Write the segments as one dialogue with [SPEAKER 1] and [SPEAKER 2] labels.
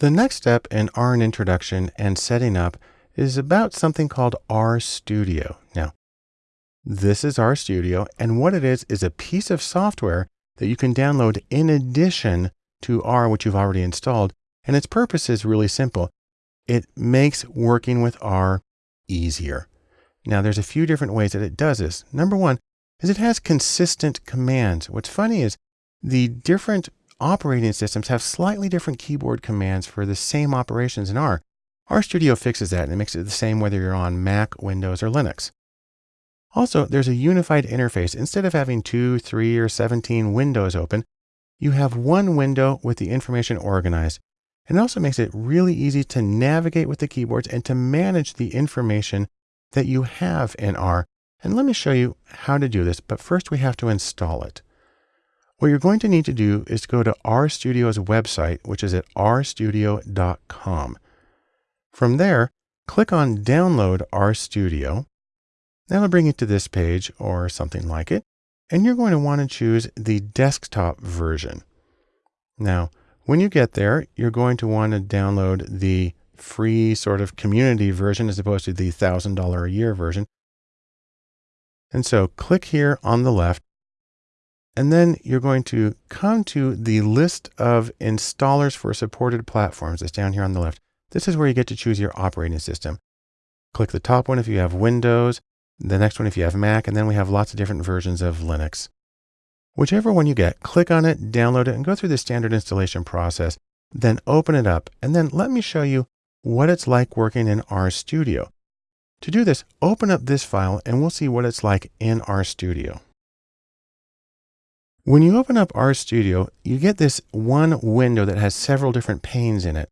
[SPEAKER 1] The next step in R and introduction and setting up is about something called RStudio. Now, this is RStudio, and what it is is a piece of software that you can download in addition to R, which you've already installed. And its purpose is really simple. It makes working with R easier. Now, there's a few different ways that it does this. Number one is it has consistent commands. What's funny is the different operating systems have slightly different keyboard commands for the same operations in R. RStudio fixes that and it makes it the same whether you're on Mac, Windows, or Linux. Also, there's a unified interface. Instead of having two, three, or 17 windows open, you have one window with the information organized. And it also makes it really easy to navigate with the keyboards and to manage the information that you have in R. And let me show you how to do this, but first we have to install it. What you're going to need to do is to go to RStudio's website, which is at rstudio.com. From there, click on Download RStudio. That'll bring you to this page or something like it. And you're going to want to choose the desktop version. Now, when you get there, you're going to want to download the free sort of community version as opposed to the $1,000 a year version. And so click here on the left and then you're going to come to the list of installers for supported platforms. It's down here on the left. This is where you get to choose your operating system. Click the top one if you have Windows, the next one if you have Mac, and then we have lots of different versions of Linux. Whichever one you get, click on it, download it, and go through the standard installation process. Then open it up, and then let me show you what it's like working in RStudio. To do this, open up this file, and we'll see what it's like in RStudio. When you open up RStudio, you get this one window that has several different panes in it.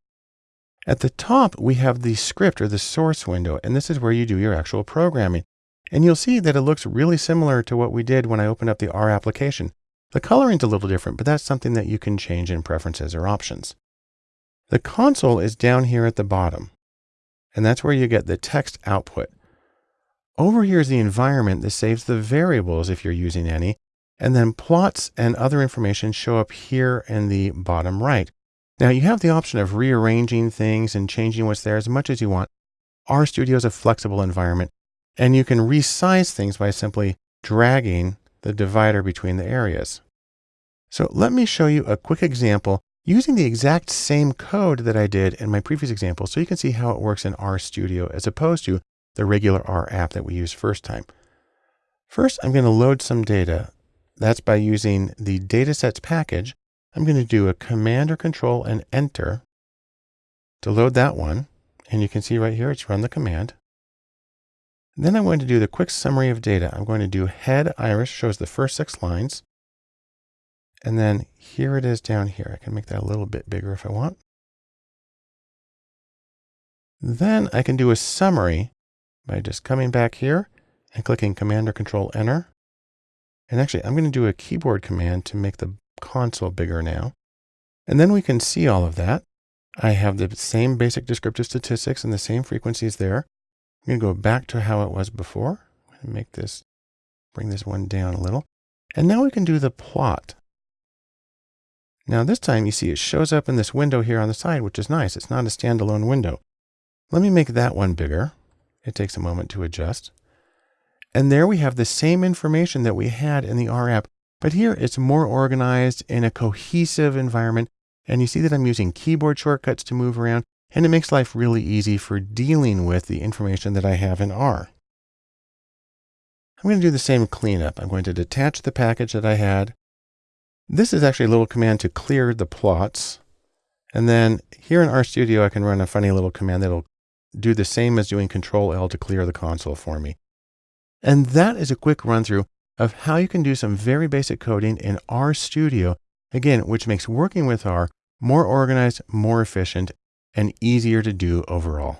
[SPEAKER 1] At the top, we have the script or the source window, and this is where you do your actual programming. And you'll see that it looks really similar to what we did when I opened up the R application. The coloring's a little different, but that's something that you can change in preferences or options. The console is down here at the bottom, and that's where you get the text output. Over here is the environment that saves the variables if you're using any, and then plots and other information show up here in the bottom right. Now you have the option of rearranging things and changing what's there as much as you want. RStudio is a flexible environment and you can resize things by simply dragging the divider between the areas. So let me show you a quick example using the exact same code that I did in my previous example so you can see how it works in RStudio as opposed to the regular R app that we used first time. First, I'm going to load some data. That's by using the datasets package. I'm going to do a command or control and enter to load that one. And you can see right here, it's run the command. then I'm going to do the quick summary of data. I'm going to do head iris shows the first six lines. And then here it is down here. I can make that a little bit bigger if I want. Then I can do a summary by just coming back here and clicking Command or Control Enter. And actually, I'm going to do a keyboard command to make the console bigger now. And then we can see all of that. I have the same basic descriptive statistics and the same frequencies there. I'm going to go back to how it was before. To make this, bring this one down a little. And now we can do the plot. Now this time you see it shows up in this window here on the side, which is nice. It's not a standalone window. Let me make that one bigger. It takes a moment to adjust. And there we have the same information that we had in the R app, but here it's more organized in a cohesive environment. And you see that I'm using keyboard shortcuts to move around, and it makes life really easy for dealing with the information that I have in R. I'm going to do the same cleanup. I'm going to detach the package that I had. This is actually a little command to clear the plots. And then here in RStudio, I can run a funny little command that'll do the same as doing Control L to clear the console for me. And that is a quick run through of how you can do some very basic coding in RStudio, again, which makes working with R more organized, more efficient, and easier to do overall.